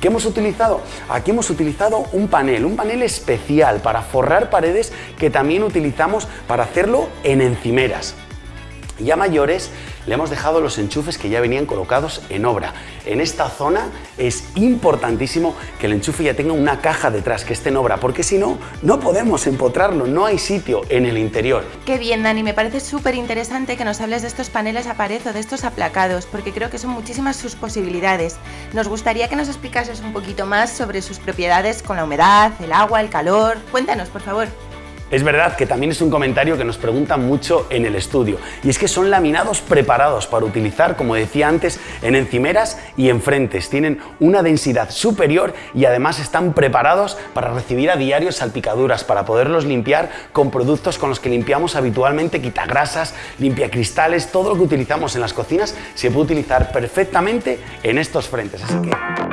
¿Qué hemos utilizado? Aquí hemos utilizado un panel, un panel especial para forrar paredes que también utilizamos para hacerlo en encimeras. Y a mayores le hemos dejado los enchufes que ya venían colocados en obra. En esta zona es importantísimo que el enchufe ya tenga una caja detrás que esté en obra, porque si no, no podemos empotrarlo, no hay sitio en el interior. Qué bien, Dani, me parece súper interesante que nos hables de estos paneles a pared o de estos aplacados, porque creo que son muchísimas sus posibilidades. Nos gustaría que nos explicases un poquito más sobre sus propiedades con la humedad, el agua, el calor. Cuéntanos, por favor. Es verdad que también es un comentario que nos preguntan mucho en el estudio y es que son laminados preparados para utilizar, como decía antes, en encimeras y en frentes. Tienen una densidad superior y además están preparados para recibir a diario salpicaduras, para poderlos limpiar con productos con los que limpiamos habitualmente, quitagrasas, limpiacristales, todo lo que utilizamos en las cocinas se puede utilizar perfectamente en estos frentes. Así que